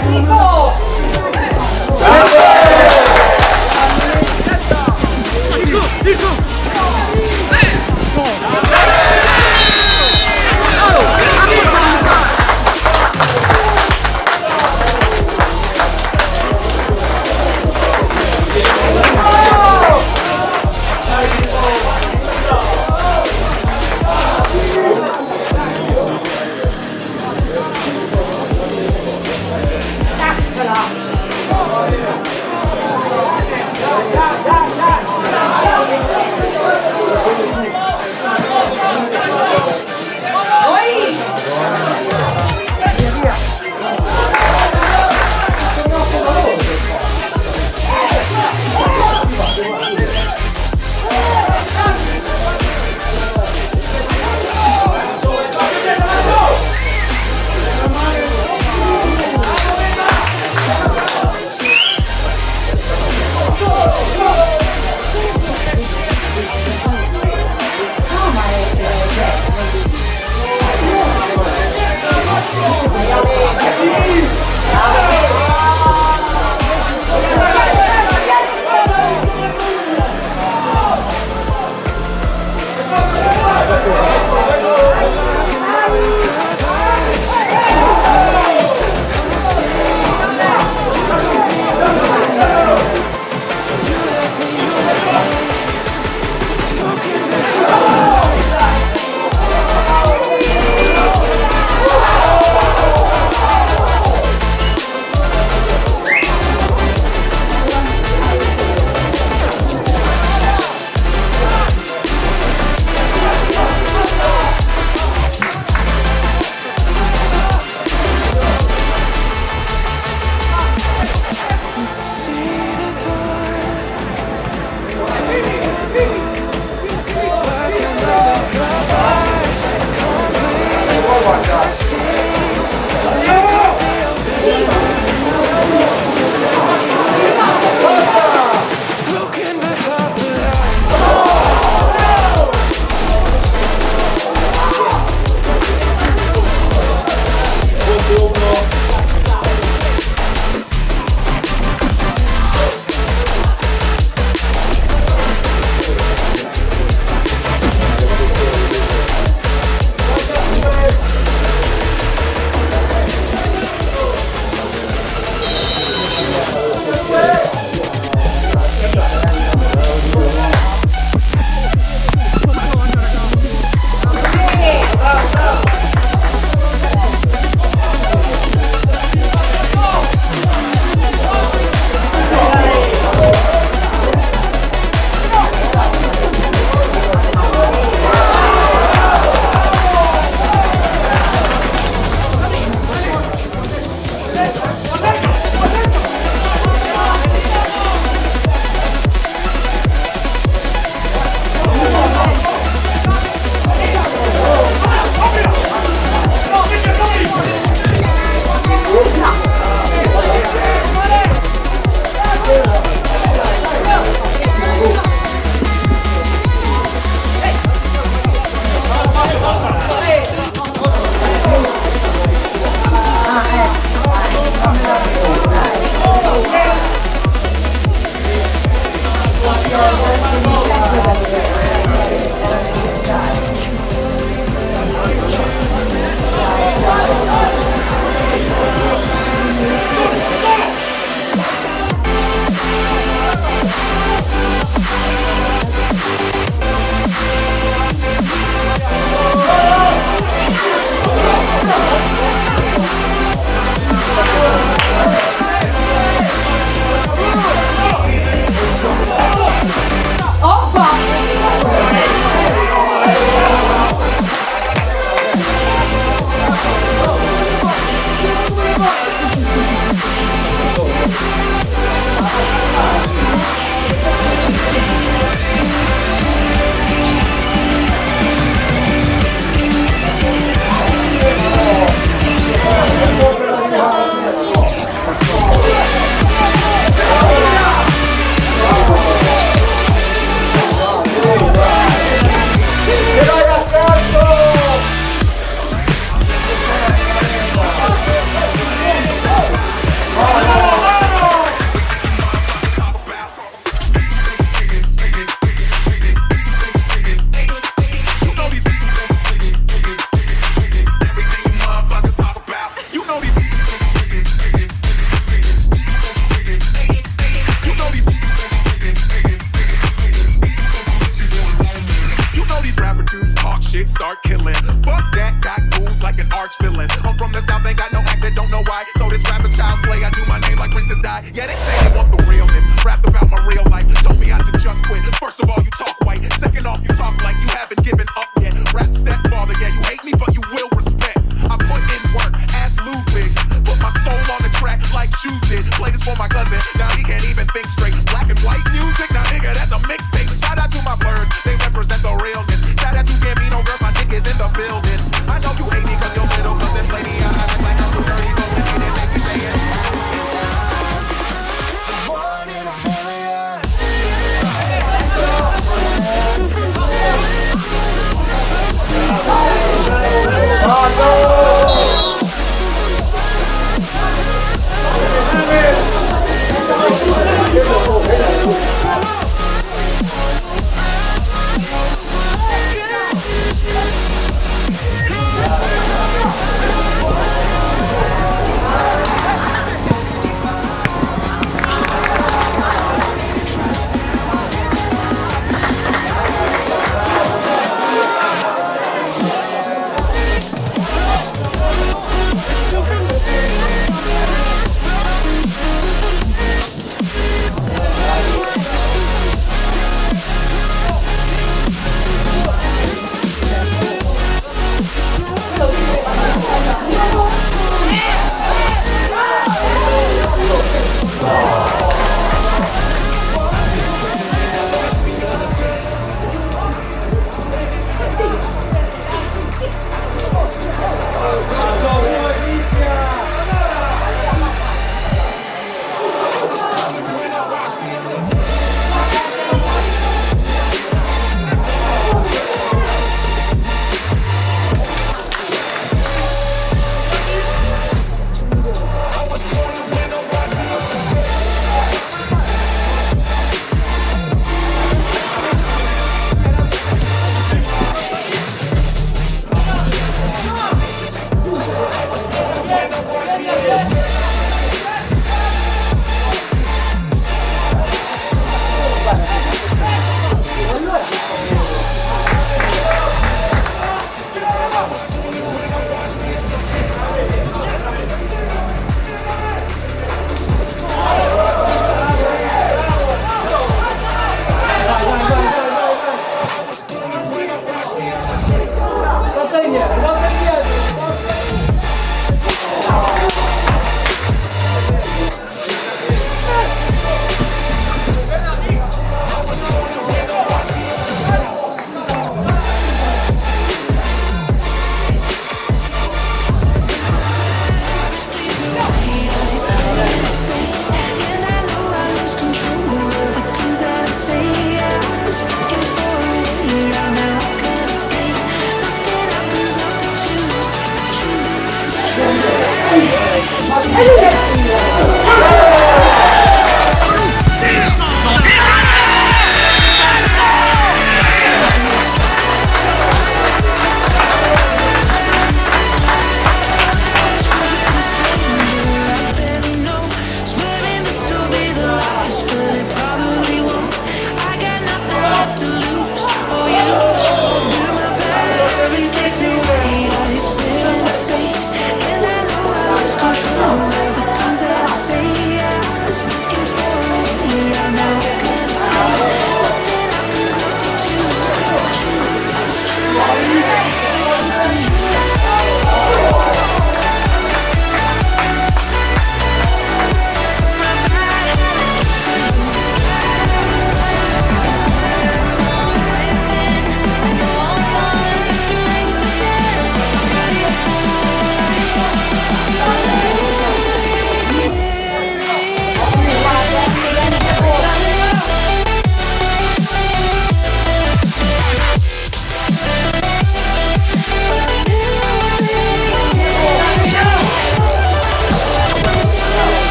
Let's go! Let's go!